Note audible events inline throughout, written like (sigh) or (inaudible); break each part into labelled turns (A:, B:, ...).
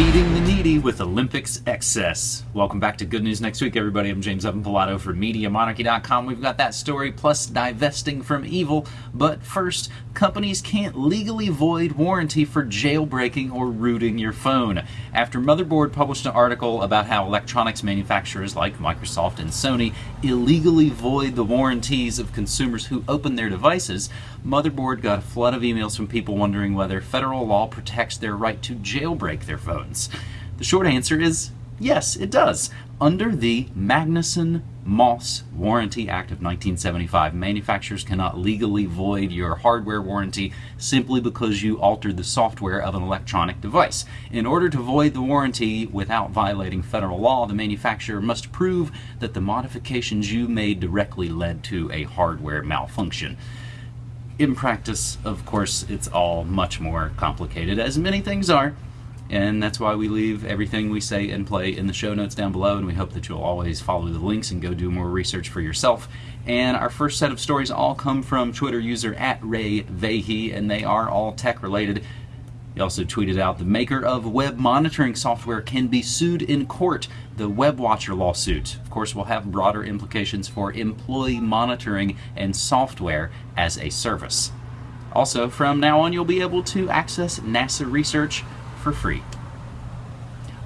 A: Feeding the needy with Olympics excess. Welcome back to Good News Next Week, everybody. I'm James Evan Pilato for MediaMonarchy.com. We've got that story plus divesting from evil. But first, companies can't legally void warranty for jailbreaking or rooting your phone. After Motherboard published an article about how electronics manufacturers like Microsoft and Sony illegally void the warranties of consumers who open their devices, Motherboard got a flood of emails from people wondering whether federal law protects their right to jailbreak their The short answer is yes, it does. Under the Magnuson Moss Warranty Act of 1975, manufacturers cannot legally void your hardware warranty simply because you altered the software of an electronic device. In order to void the warranty without violating federal law, the manufacturer must prove that the modifications you made directly led to a hardware malfunction in practice, of course, it's all much more complicated, as many things are. And that's why we leave everything we say and play in the show notes down below, and we hope that you'll always follow the links and go do more research for yourself. And our first set of stories all come from Twitter user at Ray Vahey, and they are all tech related. He also tweeted out the maker of web monitoring software can be sued in court. The WebWatcher lawsuit, of course, will have broader implications for employee monitoring and software as a service. Also, from now on, you'll be able to access NASA research for free.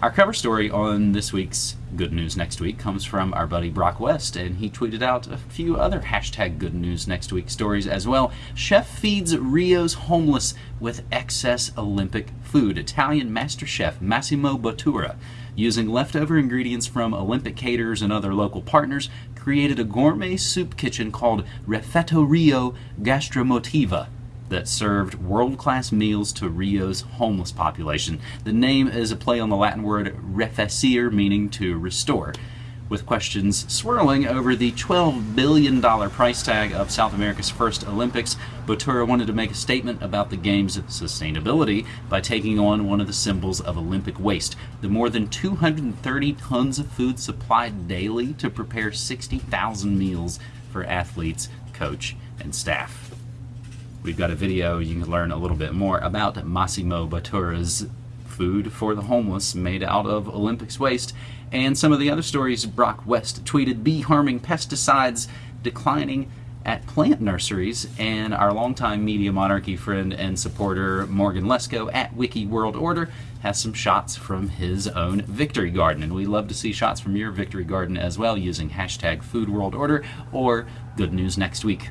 A: Our cover story on this week's Good News Next Week comes from our buddy Brock West, and he tweeted out a few other hashtag Good News Next Week stories as well. Chef feeds Rio's homeless with excess Olympic food. Italian master chef Massimo Bottura, using leftover ingredients from Olympic caterers and other local partners, created a gourmet soup kitchen called Refettorio Gastromotiva that served world class meals to Rio's homeless population. The name is a play on the Latin word reficere, meaning to restore. With questions swirling over the $12 billion price tag of South America's first Olympics, Bottura wanted to make a statement about the Games' sustainability by taking on one of the symbols of Olympic waste the more than 230 tons of food supplied daily to prepare 60,000 meals for athletes, coach, and staff. We've got a video you can learn a little bit more about Massimo Bottura's food for the homeless made out of Olympics waste. And some of the other stories Brock West tweeted bee harming pesticides declining at plant nurseries. And our longtime media monarchy friend and supporter Morgan Lesko at Wiki World Order has some shots from his own victory garden. And we love to see shots from your victory garden as well using hashtag food world order or good news next week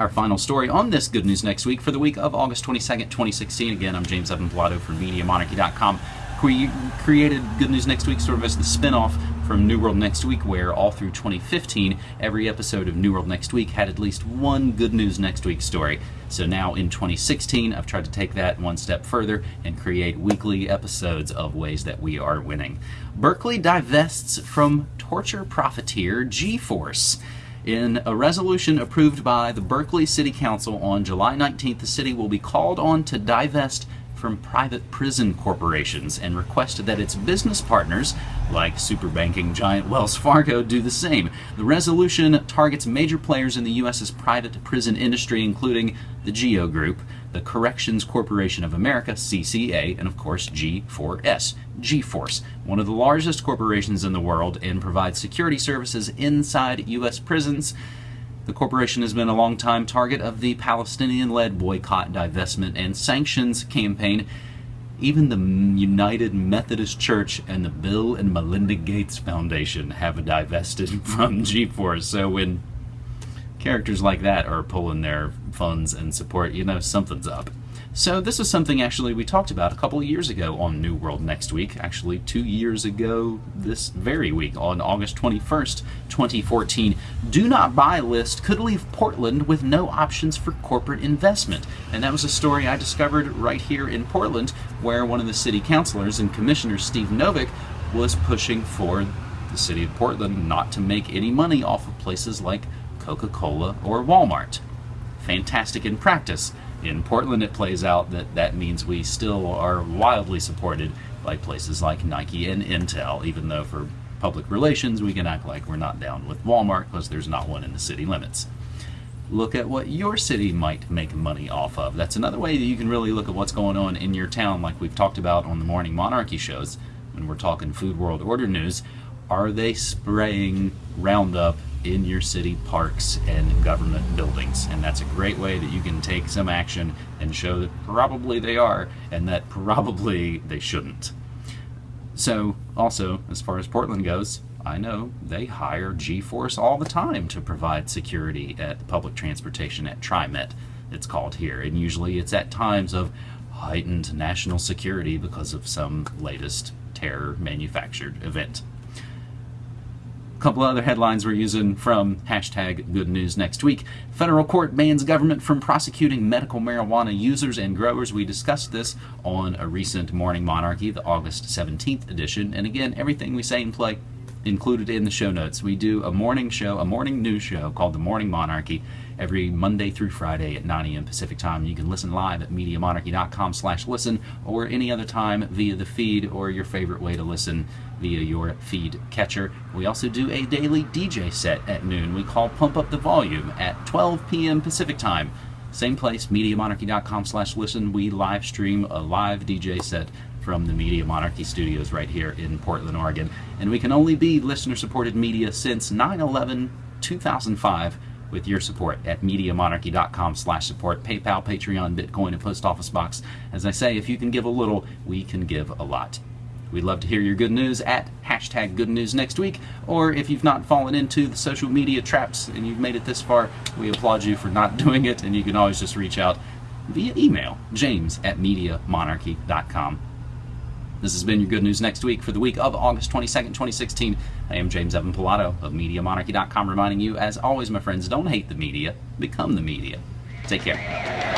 A: our final story on this Good News Next Week for the week of August 22nd, 2016. Again, I'm James Evan Pilato from MediaMonarchy.com. We created Good News Next Week sort of as the spin-off from New World Next Week, where all through 2015, every episode of New World Next Week had at least one Good News Next Week story. So now in 2016, I've tried to take that one step further and create weekly episodes of ways that we are winning. Berkeley divests from torture profiteer G-Force. In a resolution approved by the Berkeley City Council on July 19th, the city will be called on to divest from private prison corporations and requested that its business partners, like super banking giant Wells Fargo, do the same. The resolution targets major players in the U.S.'s private prison industry, including the GEO Group, the Corrections Corporation of America, CCA, and of course G4S, G-Force, one of the largest corporations in the world and provides security services inside U.S. prisons. The corporation has been a long-time target of the Palestinian-led boycott, divestment, and sanctions campaign. Even the United Methodist Church and the Bill and Melinda Gates Foundation have divested (laughs) from G-Force. So when characters like that are pulling their funds and support, you know something's up. So this is something actually we talked about a couple of years ago on New World Next Week, actually two years ago this very week on August 21st, 2014. Do not buy list could leave Portland with no options for corporate investment. And that was a story I discovered right here in Portland where one of the city councilors and commissioners, Steve Novick, was pushing for the city of Portland not to make any money off of places like Coca-Cola or Walmart. Fantastic in practice in Portland, it plays out that that means we still are wildly supported by places like Nike and Intel, even though for public relations we can act like we're not down with Walmart because there's not one in the city limits. look at what your city might make money off of. That's another way that you can really look at what's going on in your town, like we've talked about on the Morning Monarchy shows when we're talking Food World Order news. Are they spraying Roundup in your city parks and government buildings? And that's a great way that you can take some action and show that probably they are and that (laughs) probably they shouldn't. So, also, as far as Portland goes, I know they hire G Force all the time to provide security at public transportation at TriMet, it's called here. And usually it's at times of heightened national security because of some latest terror manufactured event. Couple other headlines we're using from hashtag good news next week. Federal court bans government from prosecuting medical marijuana users and growers. We discussed this on a recent Morning Monarchy, the August 17th edition. And again, everything we say and play included in the show notes. We do a morning show, a morning news show called The Morning Monarchy every Monday through Friday at 9 a.m. Pacific time. You can listen live at MediaMonarchy.com slash listen or any other time via the feed or your favorite way to listen via your feed catcher. We also do a daily DJ set at noon we call Pump Up the Volume at 12 p.m. Pacific time. Same place, MediaMonarchy.com slash listen. We live stream a live DJ set from the Media Monarchy studios right here in Portland, Oregon. And we can only be listener supported media since 9 11 2005 with your support at MediaMonarchy.com slash support, PayPal, Patreon, Bitcoin, and Post Office Box. As I say, if you can give a little, we can give a lot. We'd love to hear your good news at hashtag good news next week, or if you've not fallen into the social media traps and you've made it this far, we applaud you for not (laughs) doing it, and you can always just reach out via email, james at MediaMonarchy.com. This has been your good news next week for the week of August 22nd, 2016. I am James Evan Pilato of MediaMonarchy.com reminding you, as always, my friends, don't hate the media, become the media. Take care.